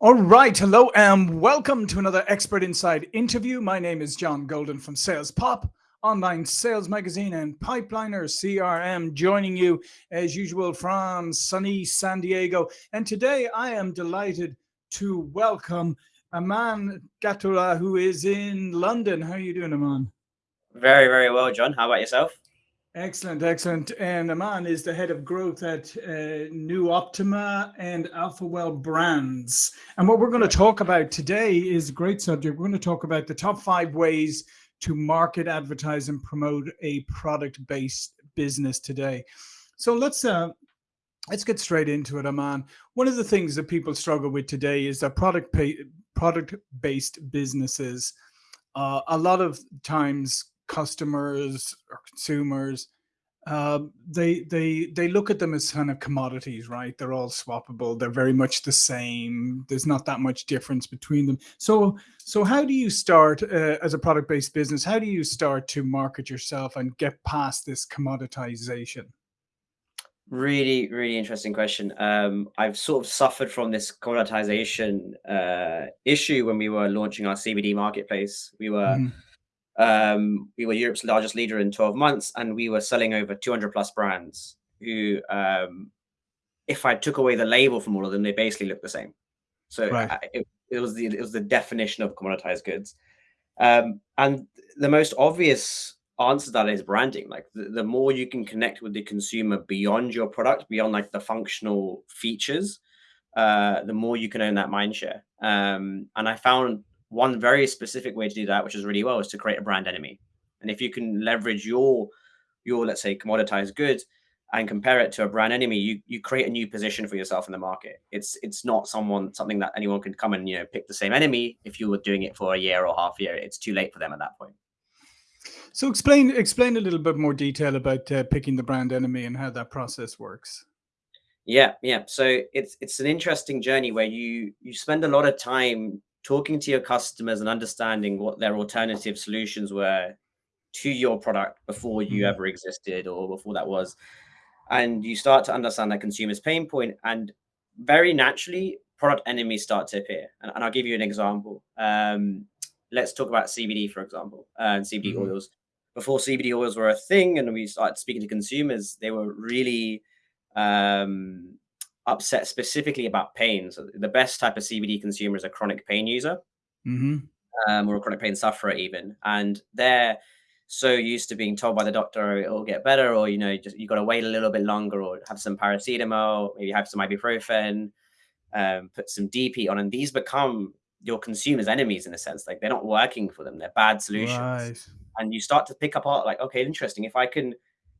All right. Hello and welcome to another Expert Insights interview. My name is John Golden from Sales Pop, online sales magazine and Pipeliner CRM, joining you as usual from sunny San Diego. And today I am delighted to welcome Aman Gatula, who is in London. How are you doing, Aman? Very, very well, John. How about yourself? Excellent, excellent. And Aman is the head of growth at uh, New Optima and AlphaWell Brands. And what we're going to talk about today is a great subject. We're going to talk about the top five ways to market, advertise, and promote a product-based business today. So let's uh, let's get straight into it, Aman. One of the things that people struggle with today is that product pay, product-based businesses. Uh, a lot of times customers or consumers uh, they they they look at them as kind of commodities right? They're all swappable. They're very much the same. There's not that much difference between them. So so how do you start uh, as a product based business how do you start to market yourself and get past this commoditization? Really really interesting question. Um, i've sort of suffered from this commoditization uh, issue when we were launching our cbd marketplace. We were mm um, we were Europe's largest leader in 12 months, and we were selling over 200 plus brands who, um, if I took away the label from all of them, they basically look the same. So right. I, it, it, was the it was the definition of commoditized goods. Um, and the most obvious answer to that is branding. Like the, the more you can connect with the consumer beyond your product, beyond like the functional features, uh, the more you can own that mind share. Um, and I found one very specific way to do that, which is really well, is to create a brand enemy. And if you can leverage your your let's say commoditized goods and compare it to a brand enemy, you you create a new position for yourself in the market. It's it's not someone something that anyone can come and you know pick the same enemy if you were doing it for a year or half a year. It's too late for them at that point. So explain explain a little bit more detail about uh, picking the brand enemy and how that process works. Yeah, yeah. So it's it's an interesting journey where you you spend a lot of time talking to your customers and understanding what their alternative solutions were to your product before you mm. ever existed or before that was and you start to understand that consumer's pain point and very naturally product enemies start to appear and, and i'll give you an example um, let's talk about cbd for example uh, and cbd mm. oils before cbd oils were a thing and we started speaking to consumers they were really um, upset specifically about pain. So the best type of CBD consumer is a chronic pain user, mm-hmm. um, or a chronic pain sufferer even, and they're so used to being told by the doctor it'll get better, or you know, just you got to wait a little bit longer, or have some paracetamol, maybe have some ibuprofen, um, put some Deep Heat on, and these become your consumers' enemies in a sense. Like they're not working for them; they're bad solutions. Right. And you start to pick apart, like, okay, interesting. If I can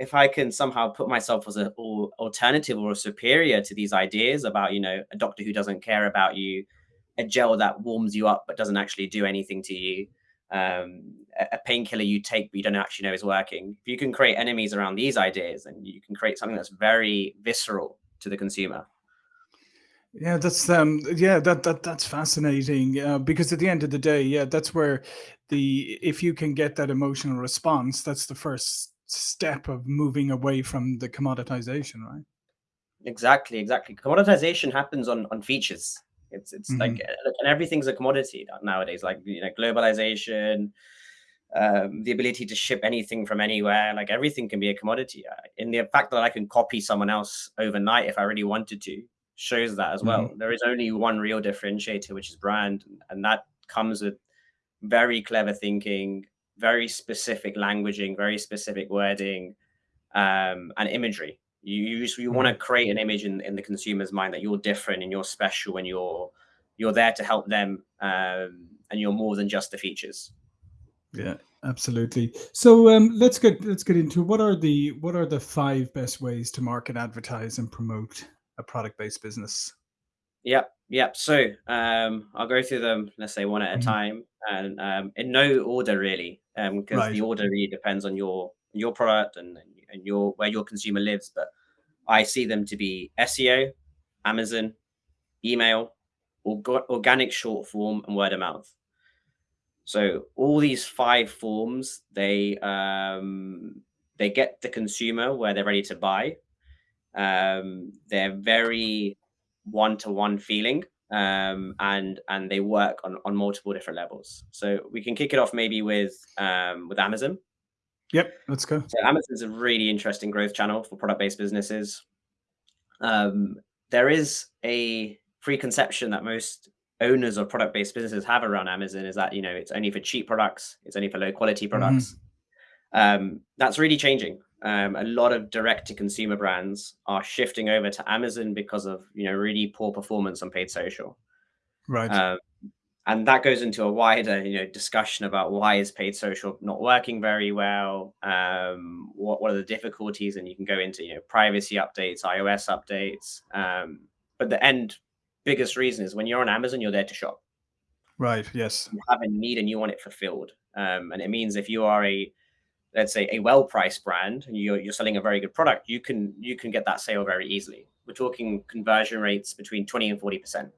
if I can somehow put myself as an alternative or a superior to these ideas about, you know, a doctor who doesn't care about you, a gel that warms you up but doesn't actually do anything to you, um, a painkiller you take but you don't actually know is working. If you can create enemies around these ideas, and you can create something that's very visceral to the consumer. Yeah, that's um, yeah, that that that's fascinating uh, because at the end of the day, yeah, that's where the if you can get that emotional response, that's the first step of moving away from the commoditization, right? Exactly, exactly. Commoditization happens on on features. It's it's mm -hmm. like and everything's a commodity nowadays. Like you know, globalization, um, the ability to ship anything from anywhere, like everything can be a commodity. In uh, the fact that I can copy someone else overnight if I really wanted to shows that as well. Mm -hmm. There is only one real differentiator, which is brand, and that comes with very clever thinking, very specific languaging, very specific wording, um, and imagery. You you, you want to mm-hmm. create an image in, in the consumer's mind that you're different and you're special and you're you're there to help them um, and you're more than just the features. Yeah, absolutely. So um, let's get let's get into what are the what are the five best ways to market, advertise, and promote a product based business. Yep, yep. So um, I'll go through them. Let's say one at a mm -hmm. time, and um, in no order really um, because right. the order really depends on your your product and and your where your consumer lives. But I see them to be SEO, Amazon, email, org organic short form, and word of mouth. So all these five forms, they um, they get the consumer where they're ready to buy. Um, they're very one-to-one -one feeling. Um, and and they work on on multiple different levels. So we can kick it off maybe with um, with Amazon. Yep, let's go. So Amazon's a really interesting growth channel for product-based businesses. Um, there is a preconception that most owners of product-based businesses have around Amazon is that you know it's only for cheap products, it's only for low quality mm-hmm. products. Mm-hmm. Um, that's really changing. Um, a lot of direct-to-consumer brands are shifting over to Amazon because of you know really poor performance on paid social. Right. Um, and that goes into a wider you know discussion about why is paid social not working very well? Um, what, what are the difficulties? And you can go into you know privacy updates ios updates. Um, but the end biggest reason is when you're on amazon you're there to shop. Right yes. You have a need and you want it fulfilled. Um, and it means if you are a let's say a well-priced brand and you're, you're selling a very good product you can you can get that sale very easily we're talking conversion rates between 20 and 40 percent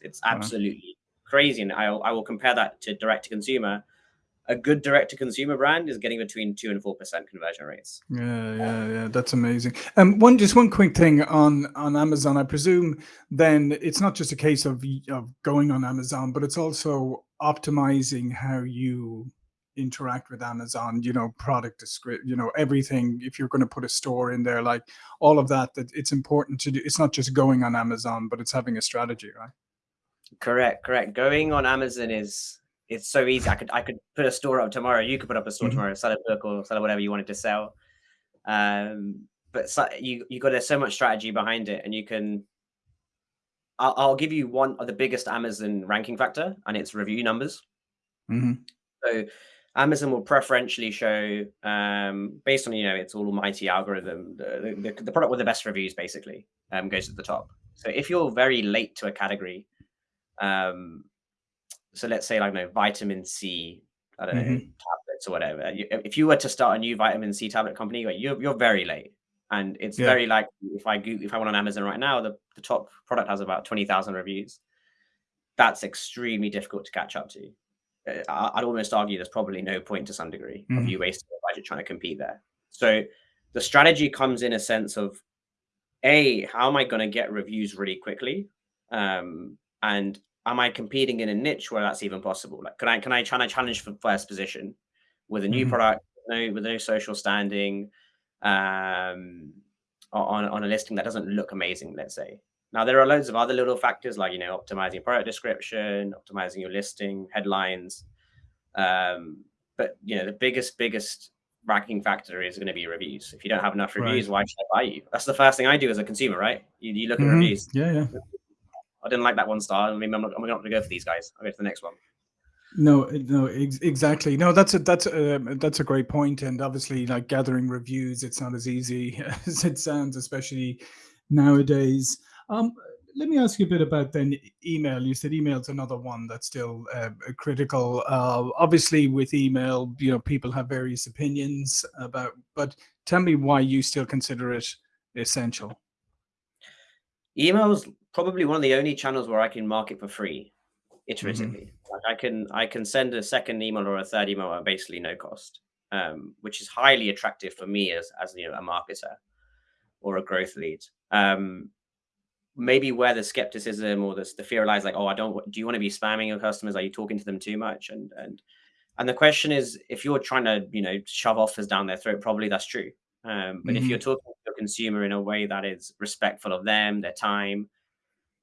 it's absolutely crazy. And I, I will compare that to direct to consumer. A good direct to consumer brand is getting between two and four percent conversion rates. Yeah, yeah, yeah. That's amazing. Um, one just one quick thing on on Amazon. I presume then it's not just a case of of going on Amazon, but it's also optimizing how you interact with Amazon, you know, product description, you know, everything. If you're going to put a store in there, like all of that, that it's important to do. It's not just going on Amazon, but it's having a strategy, right? Correct, correct. Going on Amazon is it's so easy. I could I could put a store up tomorrow. You could put up a store mm-hmm. tomorrow, sell a book or sell whatever you wanted to sell. Um, but so, you you got so much strategy behind it, and you can. I'll, I'll, give you one of the biggest Amazon ranking factor, and it's review numbers. Mm-hmm. So Amazon will preferentially show, um, based on you know its all almighty algorithm, the, the, the product with the best reviews basically um, goes to the top. So if you're very late to a category, um, so let's say like know vitamin C, I don't mm-hmm. know tablets or whatever. If you were to start a new vitamin C tablet company, you're you're very late, and it's yeah. very like if I Google, if I went on Amazon right now, the, the top product has about twenty thousand reviews. That's extremely difficult to catch up to. I'd almost argue there's probably no point to some degree mm-hmm. of you wasting your budget trying to compete there. So the strategy comes in a sense of a how am I going to get reviews really quickly, um, and am I competing in a niche where that's even possible? Like, can I can I try to challenge for first position with a new mm-hmm. product, no with no social standing, um, on on a listing that doesn't look amazing? Let's say. Now there are loads of other little factors like you know optimizing product description, optimizing your listing, headlines, um, but you know the biggest biggest ranking factor is going to be reviews. If you don't have enough reviews, right. why should I buy you? That's the first thing I do as a consumer, right? You, you look at mm-hmm. reviews. Yeah, yeah. I didn't like that one star. I mean, I'm not, I'm not going to go for these guys. I'll go to the next one. No, no, ex- exactly. No, that's a that's a that's a great point. point, and obviously, like gathering reviews, it's not as easy as it sounds, especially nowadays. Um, let me ask you a bit about then email. You said email's another one that's still uh, critical. Uh, obviously, with email, you know, people have various opinions about, but tell me why you still consider it essential. Email is probably one of the only channels where I can market for free iteratively. Mm-hmm. Like I can I can send a second email or a third email at basically no cost, um, which is highly attractive for me as as you know a marketer or a growth lead. Um, maybe where the skepticism or the, the fear lies, like, oh, I don't. Do you want to be spamming your customers? Are you talking to them too much? And and and the question is, if you're trying to you know shove offers down their throat, probably that's true. Um, but mm-hmm. if you're talking to a consumer in a way that is respectful of them, their time,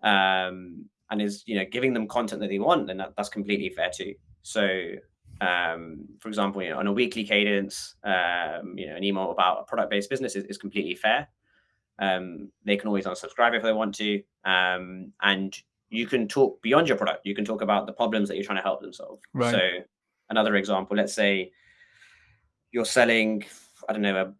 um, and is you know giving them content that they want, then that, that's completely fair too. So, um, for example, you know, on a weekly cadence, um, you know, an email about a product-based business is, is completely fair. Um, they can always unsubscribe if they want to, um, and you can talk beyond your product. You can talk about the problems that you're trying to help them solve. Right. So, another example, let's say you're selling, I don't know, a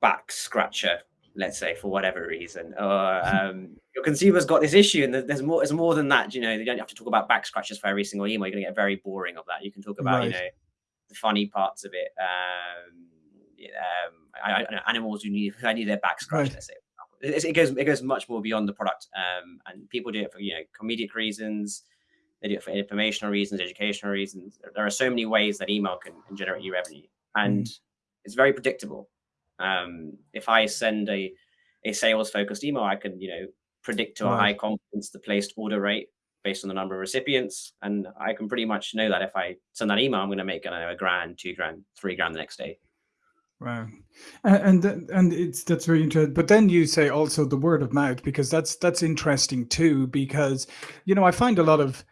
back scratcher let's say for whatever reason or um, your consumer's got this issue and there's more there's more than that you know you don't have to talk about back scratches for every single email you're going to get very boring of that you can talk about right. you know the funny parts of it um, um I, I, know, animals who need I need their back scratched right. let's say it, it, goes it goes much more beyond the product um, and people do it for you know comedic reasons they do it for informational reasons educational reasons there are so many ways that email can, can generate you revenue and mm. it's very predictable um, if I send a a sales focused email, I can you know predict to a high confidence the placed order rate based on the number of recipients. And I can pretty much know that if I send that email, I'm going to make know, a grand, two grand, three grand the next day. Wow, and and, it's that's very interesting. But then you say also the word of mouth because that's that's interesting too. Because you know I find a lot of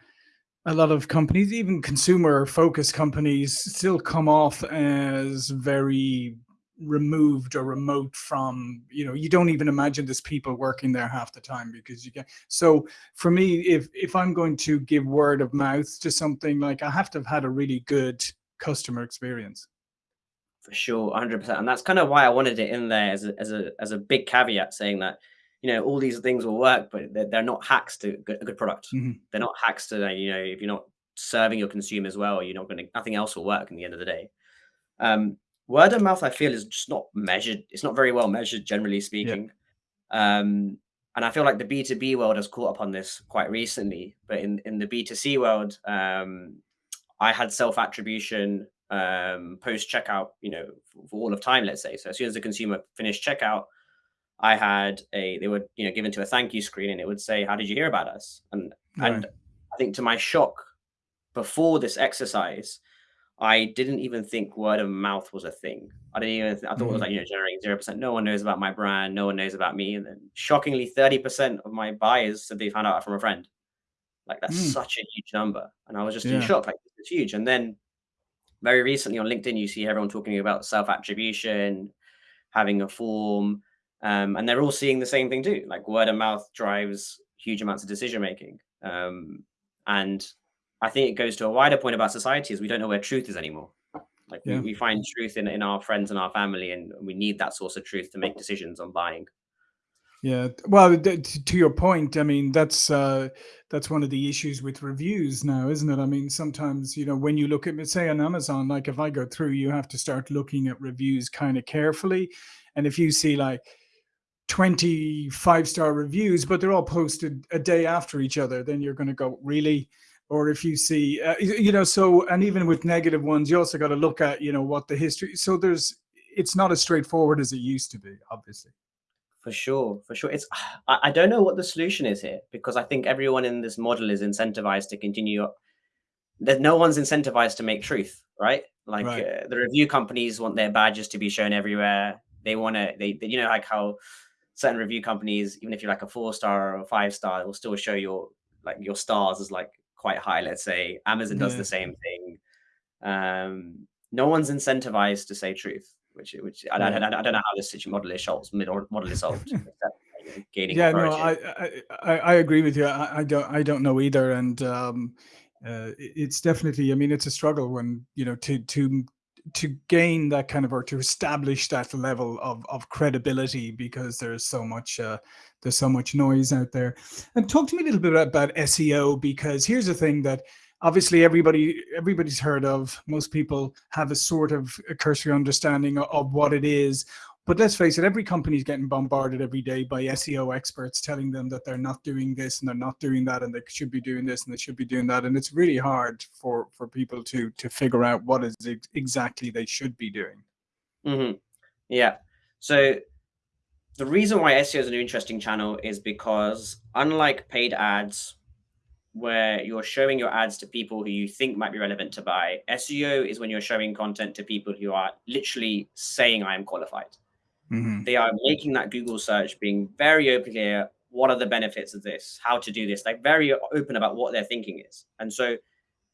a lot of companies, even consumer focused companies, still come off as very removed or remote from you know you don't even imagine there's people working there half the time because you get so for me if if i'm going to give word of mouth to something like i have to have had a really good customer experience for sure 100% and that's kind of why i wanted it in there as a as a, as a big caveat saying that you know all these things will work but they're, they're not hacks to a good product mm -hmm. they're not hacks to you know if you're not serving your consumers well you're not going to nothing else will work in the end of the day um, word of mouth i feel is just not measured it's not very well measured generally speaking yeah. um, and i feel like the b2b world has caught up on this quite recently but in in the b2c world um, i had self attribution um, post checkout you know for, all of time let's say so as soon as the consumer finished checkout i had a they were you know given to a thank you screen and it would say how did you hear about us and right. and i think to my shock before this exercise I didn't even think word of mouth was a thing. I didn't even, th- I thought mm-hmm. it was mm-hmm. like, you know, generating 0%. No one knows about my brand. No one knows about me. And then shockingly, 30% of my buyers said they found out from a friend. Like that's mm. such a huge number. And I was just yeah. in shock. Like it's huge. And then very recently on LinkedIn, you see everyone talking about self attribution, having a form. Um, and they're all seeing the same thing too. Like word of mouth drives huge amounts of decision making. Um, and I think it goes to a wider point about society is we don't know where truth is anymore. Like yeah. we, we, find truth in, in our friends and our family, and we need that source of truth to make decisions on buying. Yeah, well, to your point, I mean that's uh, that's one of the issues with reviews now, isn't it? I mean, sometimes you know when you look at, say, on Amazon, like if I go through, you have to start looking at reviews kind of carefully, and if you see like 25 star reviews, but they're all posted a day after each other, then you're going to go, really? or if you see, uh, you know, so, and even with negative ones, you also got to look at, you know, what the history, so there's, it's not as straightforward as it used to be, obviously. For sure, for sure. It's, I don't know what the solution is here because I think everyone in this model is incentivized to continue. That no one's incentivized to make truth, right? Like right. Uh, the review companies want their badges to be shown everywhere. They want to, they, they, you know, like how certain review companies, even if you're like a four star or a five star, will still show your like your stars as like quite high. Let's say Amazon does yeah. the same thing. Um, no one's incentivized to say truth, which which I, I, I, don't know how this model is solved. Model is solved. gaining yeah, no, I, I I agree with you. I, I don't I don't know either, and um, uh, it's definitely. I mean, it's a struggle when you know to to to gain that kind of or to establish that level of of credibility because there's so much uh, there's so much noise out there. And talk to me a little bit about SEO because here's the thing that obviously everybody everybody's heard of. Most people have a sort of a cursory understanding of, of what it is. But let's face it, every company is getting bombarded every day by SEO experts telling them that they're not doing this and they're not doing that and they should be doing this and they should be doing that. And it's really hard for, for people to to figure out what is exactly they should be doing. Mm -hmm. Yeah. So the reason why SEO is an interesting channel is because unlike paid ads, where you're showing your ads to people who you think might be relevant to buy, SEO is when you're showing content to people who are literally saying I am qualified. Mm -hmm. They are making that Google search, being very open here. What are the benefits of this? How to do this? Like very open about what their thinking is. And so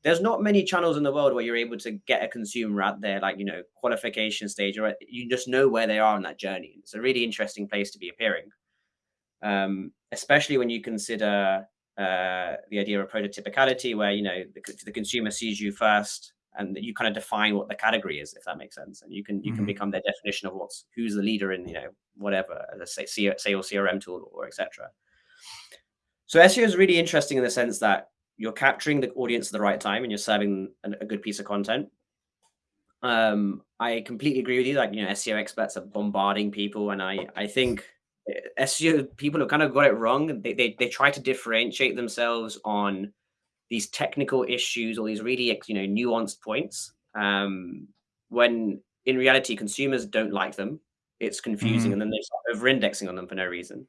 there's not many channels in the world where you're able to get a consumer at their like, you know, qualification stage, or you just know where they are on that journey. It's a really interesting place to be appearing, um, especially when you consider uh, the idea of prototypicality, where, you know, the, the, consumer sees you first and you kind of define what the category is, if that makes sense. And you can, you mm -hmm. can mm-hmm. become their definition of what's, who's the leader in, you know, whatever, let's say, say or CRM tool or etc. So SEO is really interesting in the sense that you're capturing the audience at the right time and you're serving a, a good piece of content. Um, I completely agree with you. Like, you know, SEO experts are bombarding people. And I, I think SEO people have kind of got it wrong. They, they, they try to differentiate themselves on these technical issues or these really, you know, nuanced points. Um, when in reality, consumers don't like them. It's confusing. Mm. And then they start over indexing on them for no reason.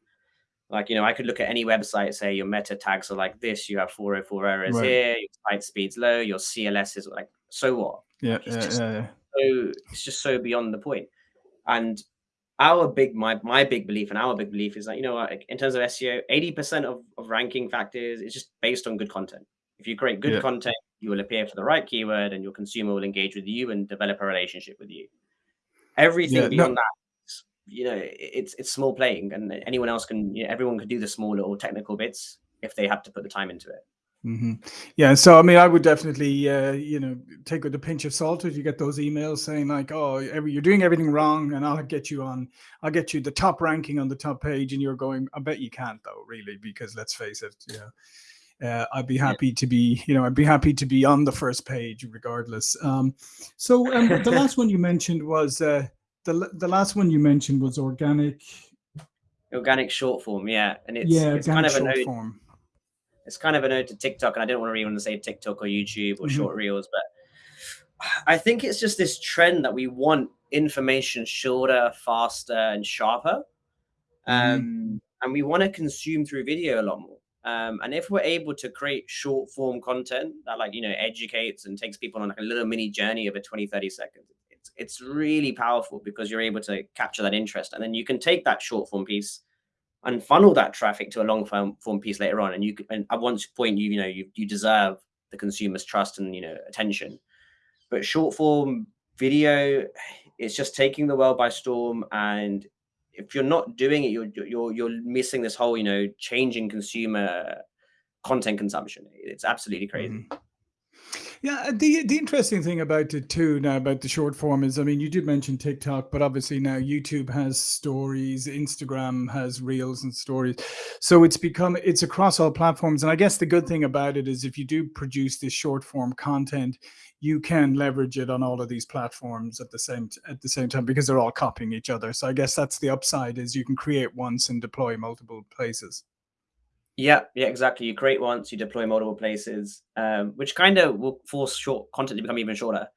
Like, you know, I could look at any website, say your meta tags are like this, you have 404 errors Right. here, your site speed's low, your CLS is like, so what? Yeah, It's yeah, just yeah, yeah. so it's just so beyond the point. And our big my my big belief and our big belief is that you know like, in terms of SEO, 80% of, of ranking factors is just based on good content. If you create good Yeah. content, you will appear for the right keyword and your consumer will engage with you and develop a relationship with you. Everything Yeah, no- beyond that, is, you know, it's it's small playing and anyone else can you know, everyone can do the small little technical bits if they have to put the time into it. Hmm Yeah, so I mean, I would definitely, uh, you know, take with a pinch of salt if you get those emails saying like, "Oh, every, you're doing everything wrong," and I'll get you on, I'll get you the top ranking on the top page, and you're going, "I bet you can't, though, really, because let's face it, you know, uh, I'd be happy to be, you know, I'd be happy to be on the first page regardless." Um, so um, the last one you mentioned was uh, the the last one you mentioned was organic. Organic short form, yeah, and it's yeah, it's kind of an short form. It's kind of an ode to TikTok, and I don't want to really want to say TikTok or YouTube or Mhm. short reels, but I think it's just this trend that we want information shorter, faster, and sharper, um, and we want to consume through video a lot more. Um, and if we're able to create short form content that like you know educates and takes people on like a little mini journey of a 20 30 seconds it's it's really powerful because you're able to capture that interest and then you can take that short form piece and funnel that traffic to a long form, form piece later on. And you and at one point, you you know you you deserve the consumer's trust and you know attention. But short form video, it's just taking the world by storm. And if you're not doing it, you're you're you're missing this whole you know changing consumer content consumption. It's absolutely crazy. Mhm. Yeah, uh, the the interesting thing about it too now about the short form is, I mean, you did mention TikTok, but obviously now YouTube has stories, Instagram has reels and stories, so it's become it's across all platforms. And I guess the good thing about it is, if you do produce this short form content, you can leverage it on all of these platforms at the same at the same time because they're all copying each other. So I guess that's the upside is you can create once and deploy multiple places. Yeah, yeah, exactly. You create once, you deploy multiple places, um, which kind of will force short content to become even shorter.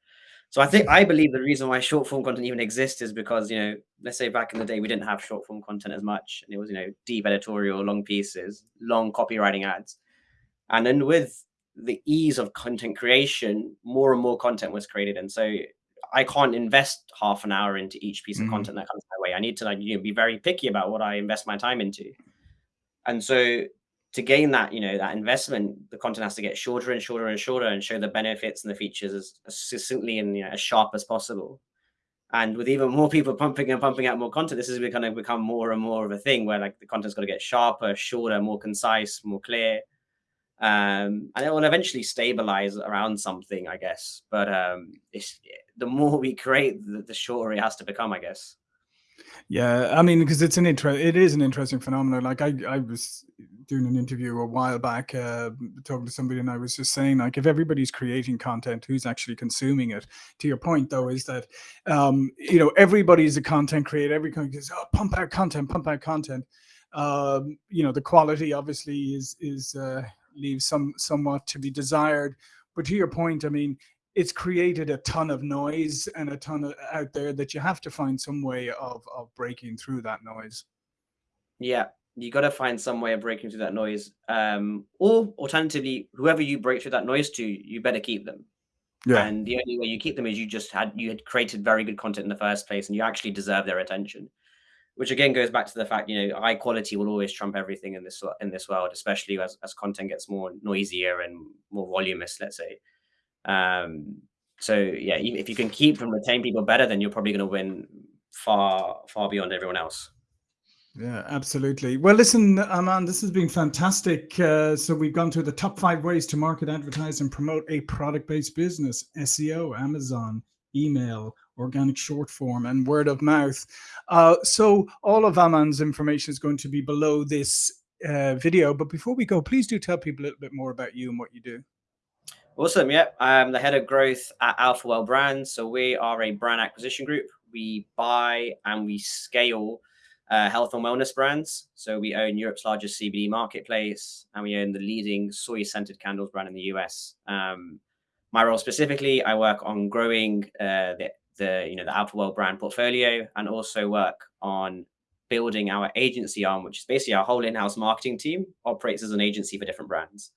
So I think I believe the reason why short form content even exists is because you know, let's say back in the day we didn't have short form content as much, and it was you know deep editorial, long pieces, long copywriting ads, and then with the ease of content creation, more and more content was created, and so I can't invest half an hour into each piece of Mhm. content that comes my way. I need to like you know be very picky about what I invest my time into. And so to gain that, you know, that investment, the content has to get shorter and shorter and shorter and show the benefits and the features as, as succinctly and you know, as sharp as possible. And with even more people pumping and pumping out more content, this is going to become more and more of a thing where like the content's got to get sharper, shorter, more concise, more clear. Um, and it will eventually stabilize around something, I guess. But um, the more we create, the, the shorter it has to become, I guess. Yeah, I mean, because it's an interest, it is an interesting phenomenon. Like I, I was doing an interview a while back, uh, talking to somebody, and I was just saying, like, if everybody's creating content, who's actually consuming it? To your point, though, is that, um, you know, everybody's a content creator. Every company goes, oh, pump out content, pump out content. Um, you know, the quality obviously is is uh, leaves some somewhat to be desired. But to your point, I mean, it's created a ton of noise and a ton of out there that you have to find some way of of breaking through that noise. Yeah, you got to find some way of breaking through that noise. Um, or alternatively, whoever you break through that noise to, you better keep them. Yeah. And the only way you keep them is you just had you had created very good content in the first place, and you actually deserve their attention. Which again goes back to the fact, you know, high quality will always trump everything in this in this world, especially as as content gets more noisier and more voluminous. Let's say. Um, so yeah, if you can keep and retain people better, then you're probably going to win far far beyond everyone else. Yeah, absolutely. Well, listen, Aman, this has been fantastic. Uh, so we've gone through the top five ways to market, advertise, and promote a product-based business: SEO, Amazon, email, organic short form, and word of mouth. Uh, so all of Aman's information is going to be below this uh, video. But before we go, please do tell people a little bit more about you and what you do. Awesome. Yep. I'm the head of growth at Alpha Well Brands. So we are a brand acquisition group. We buy and we scale uh, health and wellness brands. So we own Europe's largest CBD marketplace and we own the leading soy scented candles brand in the US. Um, my role specifically, I work on growing uh, the, the, you know, the AlphaWell brand portfolio and also work on building our agency arm, which is basically our whole in-house marketing team operates as an agency for different brands.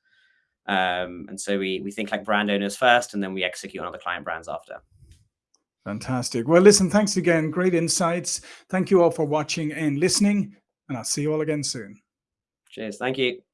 Um, and so we we think like brand owners first, and then we execute on other client brands after. Fantastic. Well, listen, thanks again. Great insights. Thank you all for watching and listening, and I'll see you all again soon. Cheers. Thank you.